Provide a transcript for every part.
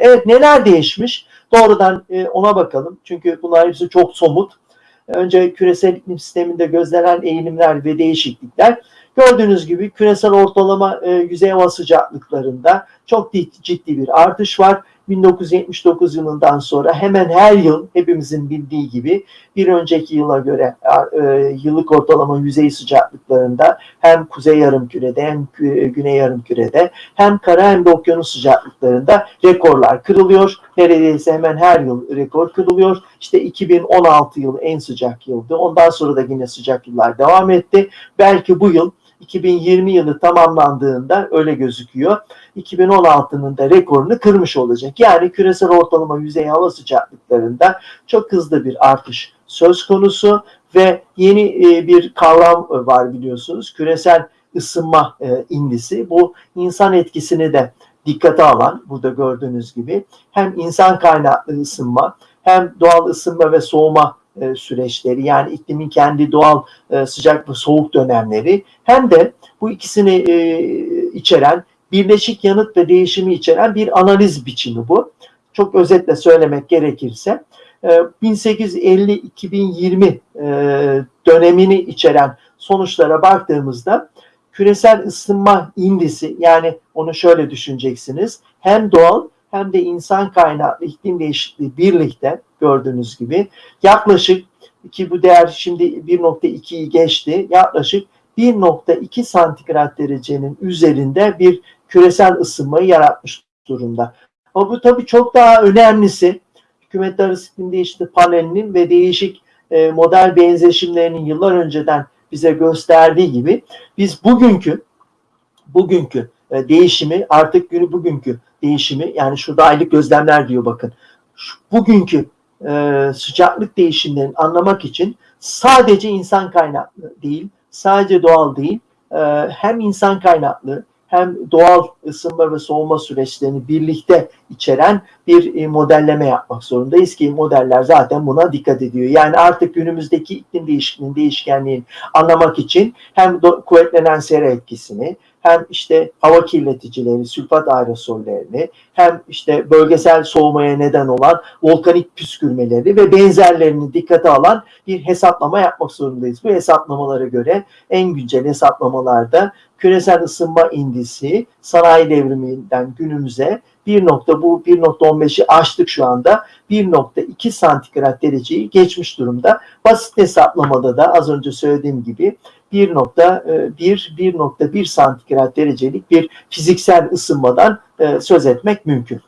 Evet neler değişmiş? Doğrudan e, ona bakalım. Çünkü bunlar hepsi çok somut. Önce küresel iklim sisteminde gözlenen eğilimler ve değişiklikler. Gördüğünüz gibi küresel ortalama e, yüzey hava sıcaklıklarında çok ciddi bir artış var. 1979 yılından sonra hemen her yıl hepimizin bildiği gibi bir önceki yıla göre e, yıllık ortalama yüzey sıcaklıklarında hem kuzey yarımkürede hem güney yarımkürede hem kara hem de okyanus sıcaklıklarında rekorlar kırılıyor. Neredeyse hemen her yıl rekor kırılıyor. İşte 2016 yıl en sıcak yıldı. Ondan sonra da yine sıcak yıllar devam etti. Belki bu yıl 2020 yılı tamamlandığında öyle gözüküyor. 2016'nın da rekorunu kırmış olacak. Yani küresel ortalama yüzey hava sıcaklıklarında çok hızlı bir artış söz konusu ve yeni e, bir kavram var biliyorsunuz. Küresel ısınma e, indisi. Bu insan etkisini de dikkate alan burada gördüğünüz gibi hem insan kaynaklı ısınma hem doğal ısınma ve soğuma e, süreçleri yani iklimin kendi doğal e, sıcak ve soğuk dönemleri hem de bu ikisini e, içeren birleşik yanıt ve değişimi içeren bir analiz biçimi bu. Çok özetle söylemek gerekirse 1850-2020 dönemini içeren sonuçlara baktığımızda küresel ısınma indisi yani onu şöyle düşüneceksiniz hem doğal hem de insan kaynaklı iklim değişikliği birlikte gördüğünüz gibi yaklaşık ki bu değer şimdi 1.2'yi geçti yaklaşık 1.2 santigrat derecenin üzerinde bir küresel ısınmayı yaratmış durumda. Ama bu tabii çok daha önemlisi hükümetler iklim değişikliği panelinin ve değişik e, model benzeşimlerinin yıllar önceden bize gösterdiği gibi biz bugünkü bugünkü e, değişimi artık günü bugünkü değişimi yani şurada aylık gözlemler diyor bakın. Şu, bugünkü e, sıcaklık değişimlerini anlamak için sadece insan kaynaklı değil, sadece doğal değil, e, hem insan kaynaklı hem doğal ısınma ve soğuma süreçlerini birlikte içeren bir e, modelleme yapmak zorundayız ki modeller zaten buna dikkat ediyor. Yani artık günümüzdeki iklim değişikliğinin değişkenliğini anlamak için hem kuvvetlenen sera etkisini hem işte hava kirleticileri, sülfat aerosollerini hem işte bölgesel soğumaya neden olan volkanik püskürmeleri ve benzerlerini dikkate alan bir hesaplama yapmak zorundayız. Bu hesaplamalara göre en güncel hesaplamalarda küresel ısınma indisi sanayi devriminden günümüze 1 nokta bu 1.15'i aştık şu anda. 1.2 santigrat dereceyi geçmiş durumda. Basit hesaplamada da az önce söylediğim gibi 1.1-1.1 e, santigrat derecelik bir fiziksel ısınmadan e, söz etmek mümkün.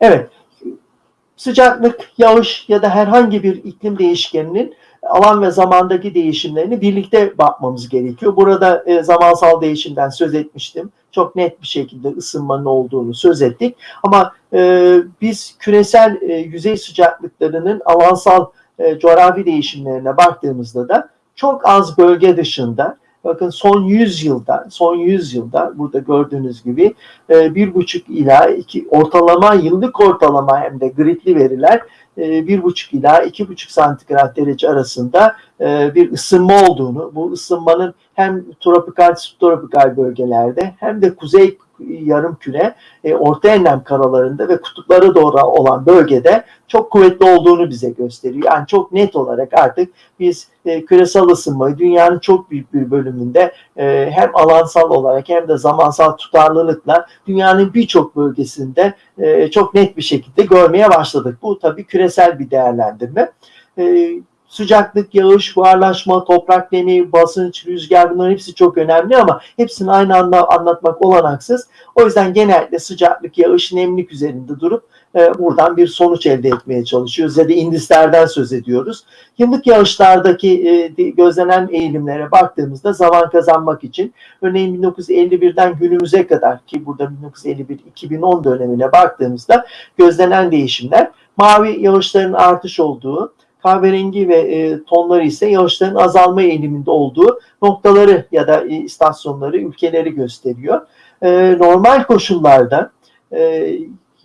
Evet, sıcaklık, yağış ya da herhangi bir iklim değişkeninin alan ve zamandaki değişimlerini birlikte bakmamız gerekiyor. Burada e, zamansal değişimden söz etmiştim. Çok net bir şekilde ısınmanın olduğunu söz ettik. Ama e, biz küresel e, yüzey sıcaklıklarının alansal e, coğrafi değişimlerine baktığımızda da çok az bölge dışında bakın son 100 yılda son 100 yılda burada gördüğünüz gibi e, bir buçuk ila iki ortalama yıllık ortalama hem de gridli veriler e, bir buçuk ila iki buçuk santigrat derece arasında e, bir ısınma olduğunu, bu ısınmanın hem tropikal, subtropikal bölgelerde hem de kuzey yarım küre e, orta enlem karalarında ve kutuplara doğru olan bölgede çok kuvvetli olduğunu bize gösteriyor. Yani çok net olarak artık biz e, küresel ısınmayı dünyanın çok büyük bir bölümünde e, hem alansal olarak hem de zamansal tutarlılıkla dünyanın birçok bölgesinde e, çok net bir şekilde görmeye başladık. Bu tabii küresel bir değerlendirme. E, sıcaklık, yağış, buharlaşma, toprak nemi, basınç, rüzgar bunların hepsi çok önemli ama hepsini aynı anda anlatmak olanaksız. O yüzden genelde sıcaklık, yağış, nemlik üzerinde durup e, buradan bir sonuç elde etmeye çalışıyoruz ya da indislerden söz ediyoruz. Yıllık yağışlardaki e, gözlenen eğilimlere baktığımızda zaman kazanmak için örneğin 1951'den günümüze kadar ki burada 1951-2010 dönemine baktığımızda gözlenen değişimler mavi yağışların artış olduğu, kahverengi ve e, tonları ise yağışların azalma eğiliminde olduğu noktaları ya da e, istasyonları, ülkeleri gösteriyor. E, normal koşullarda e,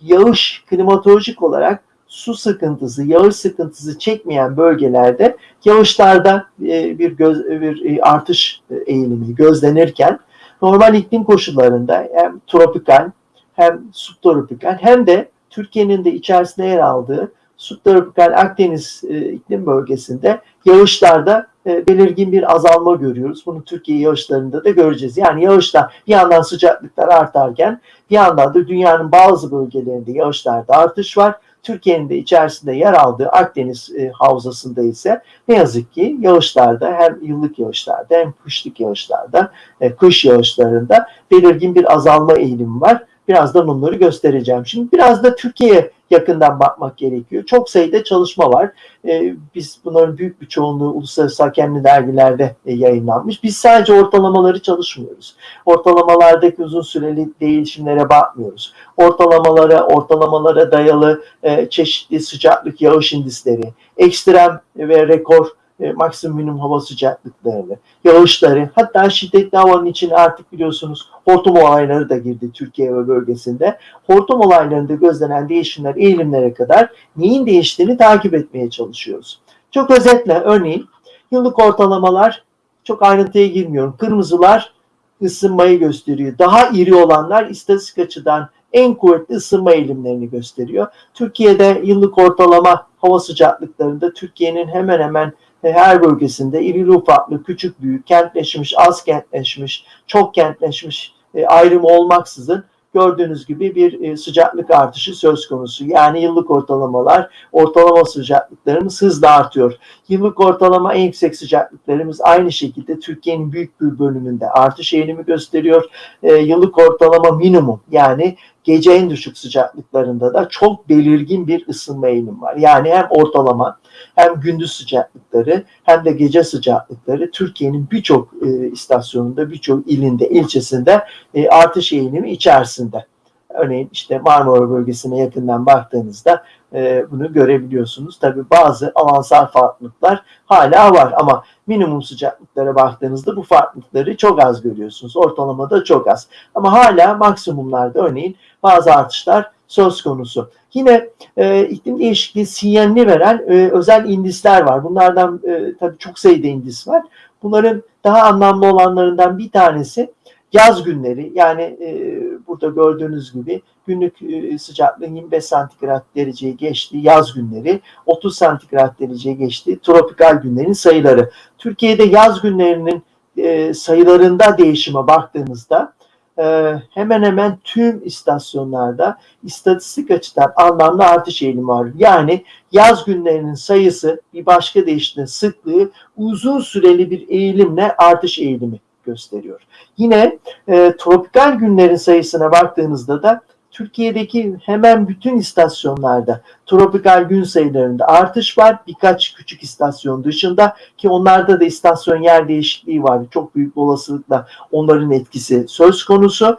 yağış klimatolojik olarak su sıkıntısı, yağış sıkıntısı çekmeyen bölgelerde yağışlarda e, bir, göz, bir e, artış eğilimi gözlenirken normal iklim koşullarında hem tropikal hem subtropikal hem de Türkiye'nin de içerisinde yer aldığı subtropikal Akdeniz e, iklim bölgesinde yağışlarda e, belirgin bir azalma görüyoruz. Bunu Türkiye yağışlarında da göreceğiz. Yani yağışlar bir yandan sıcaklıklar artarken bir yandan da dünyanın bazı bölgelerinde yağışlarda artış var. Türkiye'nin de içerisinde yer aldığı Akdeniz e, havzasında ise ne yazık ki yağışlarda hem yıllık yağışlarda hem kışlık yağışlarda, e, kış yağışlarında belirgin bir azalma eğilimi var. Birazdan onları göstereceğim. Şimdi biraz da Türkiye'ye yakından bakmak gerekiyor. Çok sayıda çalışma var. Ee, biz bunların büyük bir çoğunluğu uluslararası hakemli dergilerde e, yayınlanmış. Biz sadece ortalamaları çalışmıyoruz. Ortalamalardaki uzun süreli değişimlere bakmıyoruz. Ortalamalara, ortalamalara dayalı e, çeşitli sıcaklık yağış indisleri, ekstrem ve rekor e, maksimum hava sıcaklıklarını, yağışları, hatta şiddetli havanın içine artık biliyorsunuz hortum olayları da girdi Türkiye ve bölgesinde. Hortum olaylarında gözlenen değişimler, eğilimlere kadar neyin değiştiğini takip etmeye çalışıyoruz. Çok özetle örneğin yıllık ortalamalar çok ayrıntıya girmiyorum. Kırmızılar ısınmayı gösteriyor. Daha iri olanlar istatistik açıdan en kuvvetli ısınma eğilimlerini gösteriyor. Türkiye'de yıllık ortalama hava sıcaklıklarında Türkiye'nin hemen hemen her bölgesinde irili ufaklı, küçük büyük, kentleşmiş, az kentleşmiş, çok kentleşmiş e, ayrımı olmaksızın gördüğünüz gibi bir e, sıcaklık artışı söz konusu. Yani yıllık ortalamalar, ortalama sıcaklıklarımız hızla artıyor. Yıllık ortalama en yüksek sıcaklıklarımız aynı şekilde Türkiye'nin büyük bir bölümünde artış eğilimi gösteriyor. E, yıllık ortalama minimum yani gece en düşük sıcaklıklarında da çok belirgin bir ısınma eğilimi var. Yani hem ortalama hem gündüz sıcaklıkları hem de gece sıcaklıkları Türkiye'nin birçok e, istasyonunda, birçok ilinde, ilçesinde e, artış eğilimi içerisinde. Örneğin işte Marmara bölgesine yakından baktığınızda e, bunu görebiliyorsunuz. Tabi bazı alansal farklılıklar hala var ama minimum sıcaklıklara baktığınızda bu farklılıkları çok az görüyorsunuz. Ortalamada çok az. Ama hala maksimumlarda örneğin bazı artışlar söz konusu. Yine e, iklim değişikliği sinyalini veren e, özel indisler var. Bunlardan e, tabii çok sayıda indis var. Bunların daha anlamlı olanlarından bir tanesi yaz günleri. Yani e, burada gördüğünüz gibi günlük e, sıcaklığın 25 santigrat dereceye geçti yaz günleri, 30 santigrat dereceye geçti tropikal günlerin sayıları. Türkiye'de yaz günlerinin e, sayılarında değişime baktığımızda e, hemen hemen tüm istasyonlarda istatistik açıdan anlamlı artış eğilimi var. Yani yaz günlerinin sayısı bir başka deyişle sıklığı uzun süreli bir eğilimle artış eğilimi gösteriyor. Yine e, tropikal günlerin sayısına baktığınızda da Türkiye'deki hemen bütün istasyonlarda tropikal gün sayılarında artış var. Birkaç küçük istasyon dışında ki onlarda da istasyon yer değişikliği var. Çok büyük olasılıkla onların etkisi söz konusu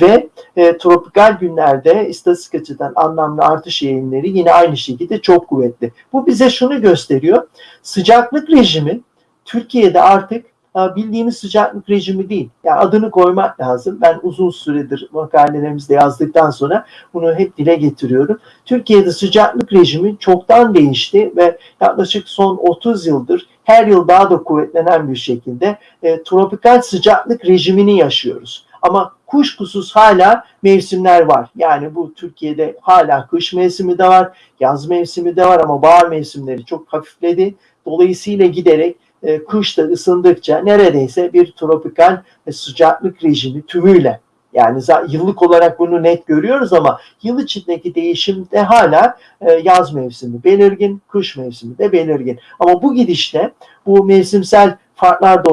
ve e, tropikal günlerde istatistik açıdan anlamlı artış eğilimleri yine aynı şekilde çok kuvvetli. Bu bize şunu gösteriyor. Sıcaklık rejimi Türkiye'de artık bildiğimiz sıcaklık rejimi değil. Yani adını koymak lazım. Ben uzun süredir makalelerimizde yazdıktan sonra bunu hep dile getiriyorum. Türkiye'de sıcaklık rejimi çoktan değişti ve yaklaşık son 30 yıldır her yıl daha da kuvvetlenen bir şekilde e, tropikal sıcaklık rejimini yaşıyoruz. Ama kuşkusuz hala mevsimler var. Yani bu Türkiye'de hala kış mevsimi de var, yaz mevsimi de var ama bahar mevsimleri çok hafifledi. Dolayısıyla giderek e, kışta ısındıkça neredeyse bir tropikal sıcaklık rejimi tümüyle yani yıllık olarak bunu net görüyoruz ama yıl içindeki değişimde hala e, yaz mevsimi belirgin, kış mevsimi de belirgin. Ama bu gidişte bu mevsimsel farklar da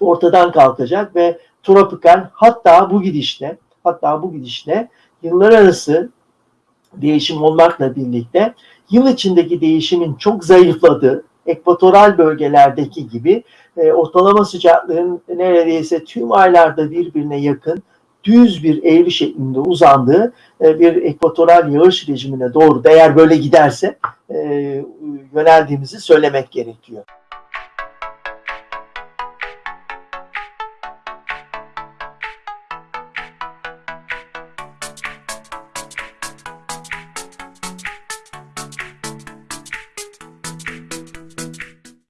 ortadan kalkacak ve tropikal hatta bu gidişle hatta bu gidişle yıllar arası değişim olmakla birlikte yıl içindeki değişimin çok zayıfladığı ekvatoral bölgelerdeki gibi e, ortalama sıcaklığın neredeyse tüm aylarda birbirine yakın düz bir eğri şeklinde uzandığı e, bir ekvatoral yağış rejimine doğru da eğer böyle giderse e, yöneldiğimizi söylemek gerekiyor.